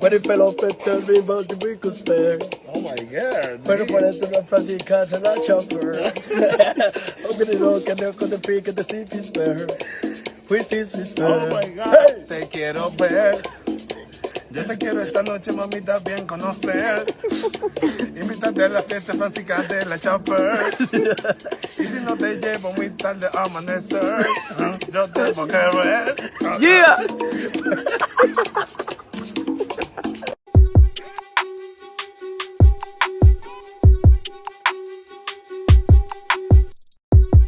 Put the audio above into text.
But if fell off it, tell me about the spare. Oh my god. Pero ponerte una frase y casa la chopper. Hombre, no, que no con the pick and the sleepy spare. Oh spare. my god. Te quiero ver. Yo te quiero esta noche, mamita, bien conocer. Invítate a la fiesta francisca de la Chopper. Y si no te llevo muy tarde a amanecer, ¿eh? yo te voy a querer. Yeah!